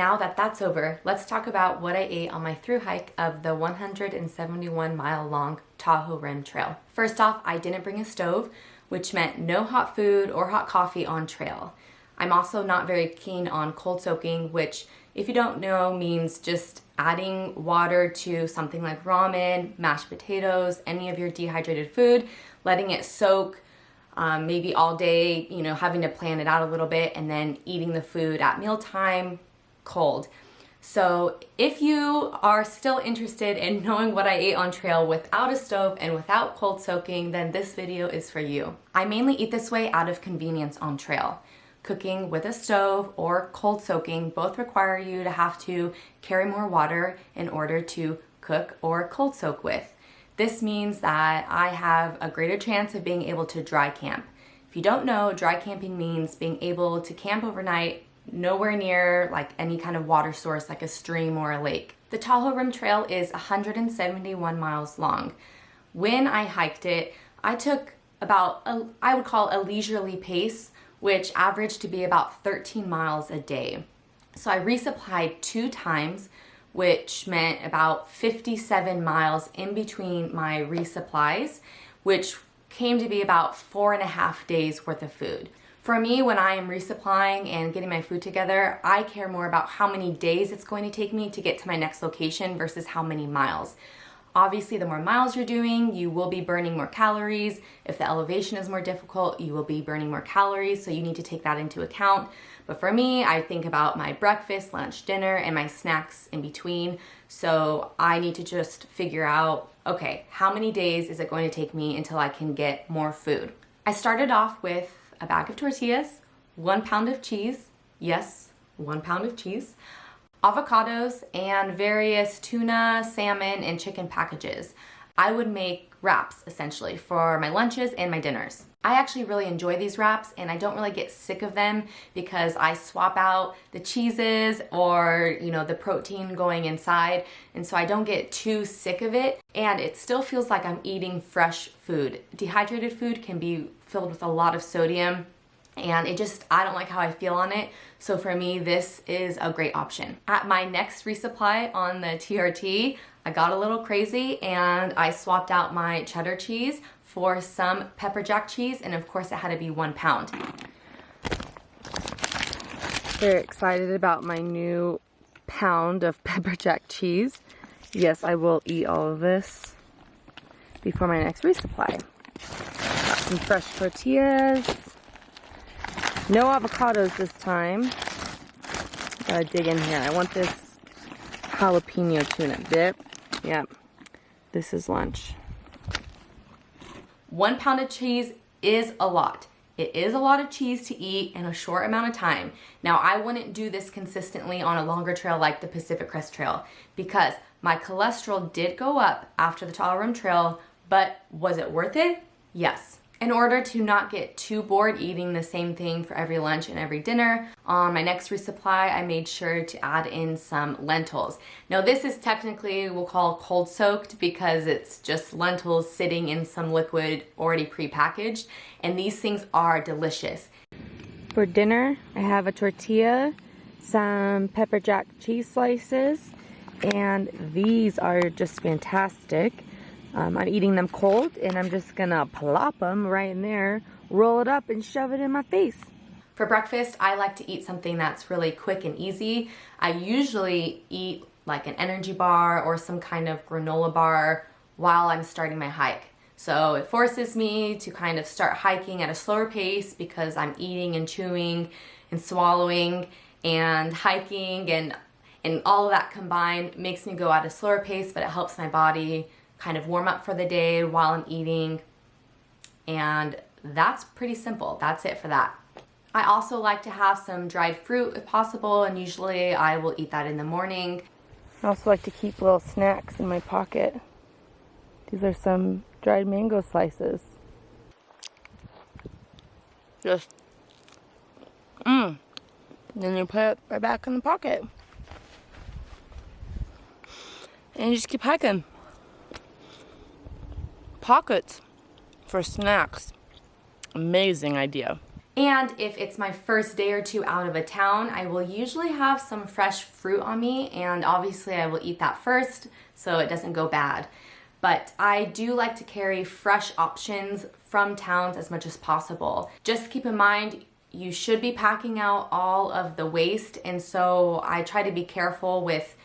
now that that's over, let's talk about what I ate on my through hike of the 171 mile long Tahoe Rim Trail. First off, I didn't bring a stove, which meant no hot food or hot coffee on trail. I'm also not very keen on cold soaking, which if you don't know means just adding water to something like ramen, mashed potatoes, any of your dehydrated food, letting it soak um, maybe all day, you know, having to plan it out a little bit and then eating the food at mealtime cold. So if you are still interested in knowing what I ate on trail without a stove and without cold soaking, then this video is for you. I mainly eat this way out of convenience on trail. Cooking with a stove or cold soaking both require you to have to carry more water in order to cook or cold soak with. This means that I have a greater chance of being able to dry camp. If you don't know, dry camping means being able to camp overnight nowhere near like any kind of water source like a stream or a lake. The Tahoe Rim Trail is 171 miles long. When I hiked it, I took about, a, I would call a leisurely pace, which averaged to be about 13 miles a day. So I resupplied two times, which meant about 57 miles in between my resupplies, which came to be about four and a half days worth of food. For me, when I am resupplying and getting my food together, I care more about how many days it's going to take me to get to my next location versus how many miles. Obviously, the more miles you're doing, you will be burning more calories. If the elevation is more difficult, you will be burning more calories, so you need to take that into account. But for me, I think about my breakfast, lunch, dinner, and my snacks in between. So I need to just figure out, okay, how many days is it going to take me until I can get more food? I started off with a bag of tortillas, one pound of cheese, yes, one pound of cheese, avocados, and various tuna, salmon, and chicken packages. I would make wraps essentially for my lunches and my dinners. I actually really enjoy these wraps and I don't really get sick of them because I swap out the cheeses or you know the protein going inside and so I don't get too sick of it and it still feels like I'm eating fresh food. Dehydrated food can be filled with a lot of sodium and it just, I don't like how I feel on it. So for me, this is a great option. At my next resupply on the TRT, I got a little crazy and I swapped out my cheddar cheese for some pepper jack cheese and of course it had to be one pound. Very excited about my new pound of pepper jack cheese. Yes, I will eat all of this before my next resupply. Some fresh tortillas. No avocados this time. Gotta dig in here. I want this jalapeno tuna dip. Yep. This is lunch. One pound of cheese is a lot. It is a lot of cheese to eat in a short amount of time. Now, I wouldn't do this consistently on a longer trail like the Pacific Crest Trail because my cholesterol did go up after the Tahoe Rim Trail, but was it worth it? Yes. In order to not get too bored eating the same thing for every lunch and every dinner, on my next resupply, I made sure to add in some lentils. Now this is technically, we'll call cold soaked because it's just lentils sitting in some liquid already pre-packaged, and these things are delicious. For dinner, I have a tortilla, some pepper jack cheese slices, and these are just fantastic. Um, I'm eating them cold and I'm just gonna plop them right in there, roll it up and shove it in my face. For breakfast, I like to eat something that's really quick and easy. I usually eat like an energy bar or some kind of granola bar while I'm starting my hike. So it forces me to kind of start hiking at a slower pace because I'm eating and chewing and swallowing and hiking and and all of that combined makes me go at a slower pace but it helps my body kind of warm up for the day while I'm eating. And that's pretty simple. That's it for that. I also like to have some dried fruit if possible, and usually I will eat that in the morning. I also like to keep little snacks in my pocket. These are some dried mango slices. Just, mmm. Then you put it right back in the pocket. And you just keep hiking pockets for snacks. Amazing idea. And if it's my first day or two out of a town, I will usually have some fresh fruit on me and obviously I will eat that first so it doesn't go bad. But I do like to carry fresh options from towns as much as possible. Just keep in mind, you should be packing out all of the waste and so I try to be careful with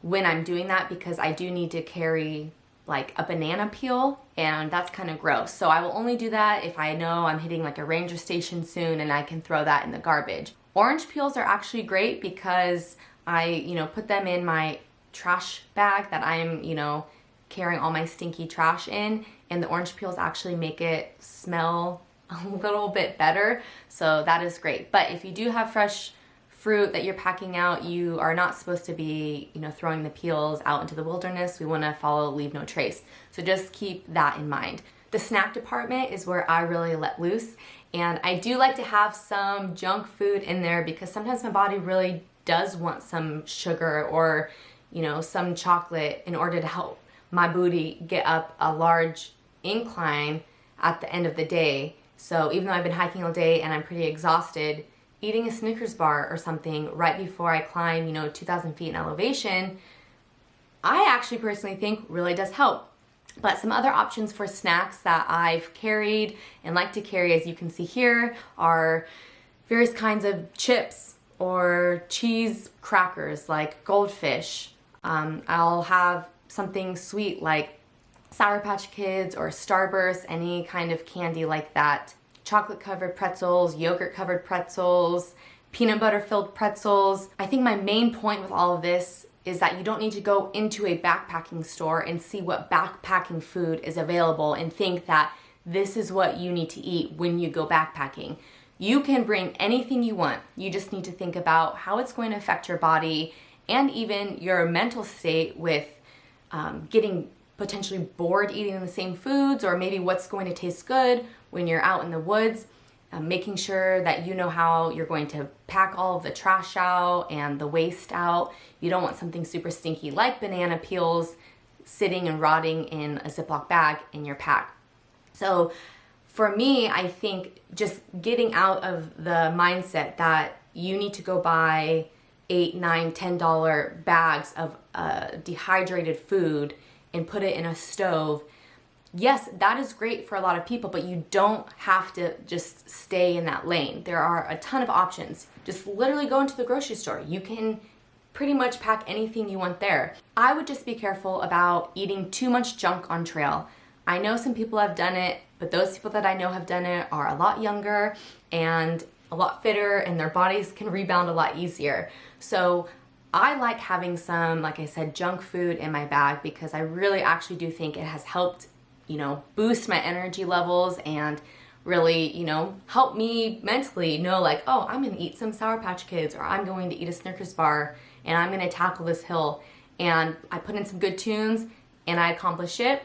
when I'm doing that because I do need to carry like a banana peel and that's kind of gross. So I will only do that if I know I'm hitting like a ranger station soon and I can throw that in the garbage. Orange peels are actually great because I, you know, put them in my trash bag that I'm, you know, carrying all my stinky trash in and the orange peels actually make it smell a little bit better. So that is great. But if you do have fresh fruit that you're packing out, you are not supposed to be, you know, throwing the peels out into the wilderness. We want to follow leave no trace. So just keep that in mind. The snack department is where I really let loose. And I do like to have some junk food in there because sometimes my body really does want some sugar or, you know, some chocolate in order to help my booty get up a large incline at the end of the day. So even though I've been hiking all day and I'm pretty exhausted, eating a Snickers bar or something right before I climb, you know, 2,000 feet in elevation, I actually personally think really does help. But some other options for snacks that I've carried and like to carry, as you can see here, are various kinds of chips or cheese crackers like goldfish. Um, I'll have something sweet like Sour Patch Kids or Starburst, any kind of candy like that chocolate covered pretzels, yogurt covered pretzels, peanut butter filled pretzels. I think my main point with all of this is that you don't need to go into a backpacking store and see what backpacking food is available and think that this is what you need to eat when you go backpacking. You can bring anything you want. You just need to think about how it's going to affect your body and even your mental state with um, getting potentially bored eating the same foods or maybe what's going to taste good when you're out in the woods, uh, making sure that you know how you're going to pack all the trash out and the waste out. You don't want something super stinky like banana peels sitting and rotting in a Ziploc bag in your pack. So for me, I think just getting out of the mindset that you need to go buy eight, nine, ten dollar bags of uh, dehydrated food and put it in a stove yes, that is great for a lot of people, but you don't have to just stay in that lane. There are a ton of options. Just literally go into the grocery store. You can pretty much pack anything you want there. I would just be careful about eating too much junk on trail. I know some people have done it, but those people that I know have done it are a lot younger and a lot fitter and their bodies can rebound a lot easier. So I like having some, like I said, junk food in my bag because I really actually do think it has helped you know, boost my energy levels and really, you know, help me mentally know like, oh, I'm gonna eat some Sour Patch Kids or I'm going to eat a Snickers bar and I'm gonna tackle this hill. And I put in some good tunes and I accomplish it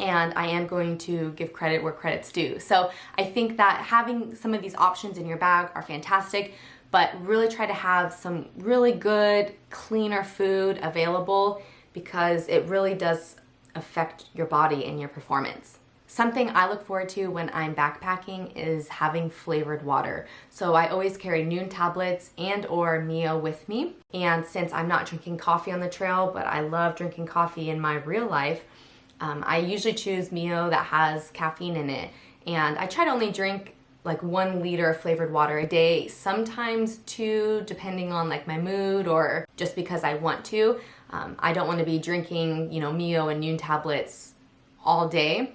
and I am going to give credit where credit's due. So I think that having some of these options in your bag are fantastic, but really try to have some really good, cleaner food available because it really does affect your body and your performance. Something I look forward to when I'm backpacking is having flavored water. So I always carry Nuun tablets and or Mio with me. And since I'm not drinking coffee on the trail, but I love drinking coffee in my real life, um, I usually choose Mio that has caffeine in it. And I try to only drink like one liter of flavored water a day, sometimes two, depending on like my mood or just because I want to. Um, I don't want to be drinking, you know, Mio and Nuun tablets all day,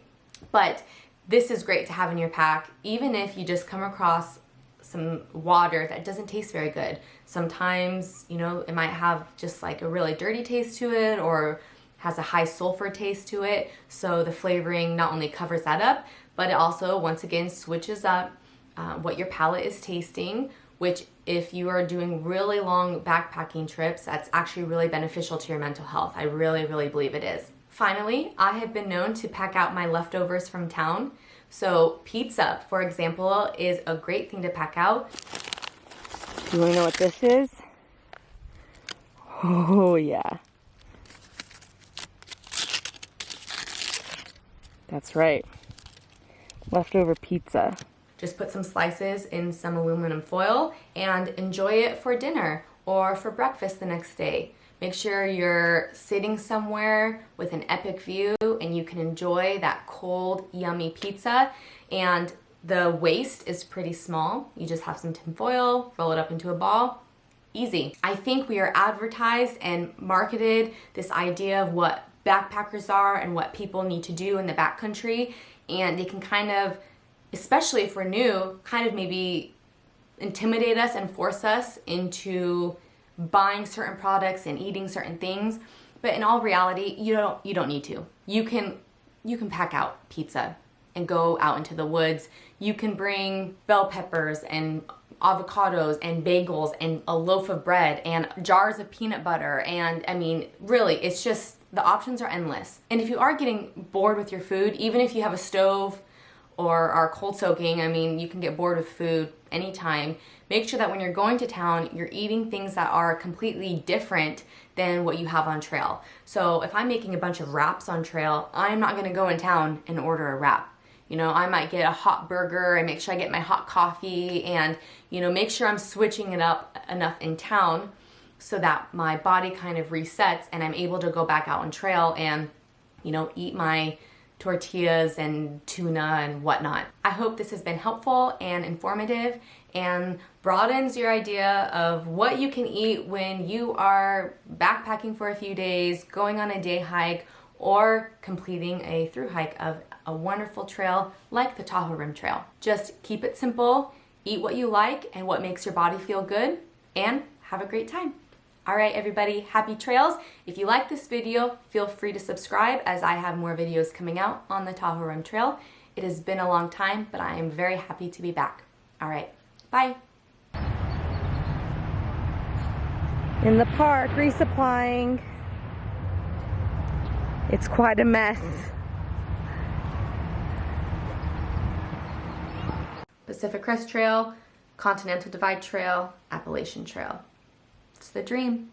but this is great to have in your pack, even if you just come across some water that doesn't taste very good. Sometimes, you know, it might have just like a really dirty taste to it or has a high sulfur taste to it. So the flavoring not only covers that up, but it also, once again, switches up uh, what your palate is tasting, which if you are doing really long backpacking trips, that's actually really beneficial to your mental health. I really, really believe it is. Finally, I have been known to pack out my leftovers from town. So pizza, for example, is a great thing to pack out. Do you want to know what this is? Oh yeah. That's right. Leftover pizza. Just put some slices in some aluminum foil and enjoy it for dinner or for breakfast the next day. Make sure you're sitting somewhere with an epic view and you can enjoy that cold, yummy pizza. And the waste is pretty small. You just have some tin foil, roll it up into a ball, easy. I think we are advertised and marketed this idea of what backpackers are and what people need to do in the backcountry and they can kind of especially if we're new kind of maybe intimidate us and force us into buying certain products and eating certain things. But in all reality you don't you don't need to. You can you can pack out pizza and go out into the woods. You can bring bell peppers and avocados and bagels and a loaf of bread and jars of peanut butter and I mean really it's just the options are endless. And if you are getting bored with your food even if you have a stove or are cold soaking I mean you can get bored with food anytime. Make sure that when you're going to town you're eating things that are completely different than what you have on trail. So if I'm making a bunch of wraps on trail I'm not gonna go in town and order a wrap. You know, I might get a hot burger and make sure I get my hot coffee and, you know, make sure I'm switching it up enough in town so that my body kind of resets and I'm able to go back out on trail and, you know, eat my tortillas and tuna and whatnot. I hope this has been helpful and informative and broadens your idea of what you can eat when you are backpacking for a few days, going on a day hike, or completing a through hike of a wonderful trail like the Tahoe Rim Trail. Just keep it simple, eat what you like and what makes your body feel good, and have a great time. All right, everybody, happy trails. If you like this video, feel free to subscribe as I have more videos coming out on the Tahoe Rim Trail. It has been a long time, but I am very happy to be back. All right, bye. In the park, resupplying. It's quite a mess. Pacific Crest Trail, Continental Divide Trail, Appalachian Trail. It's the dream.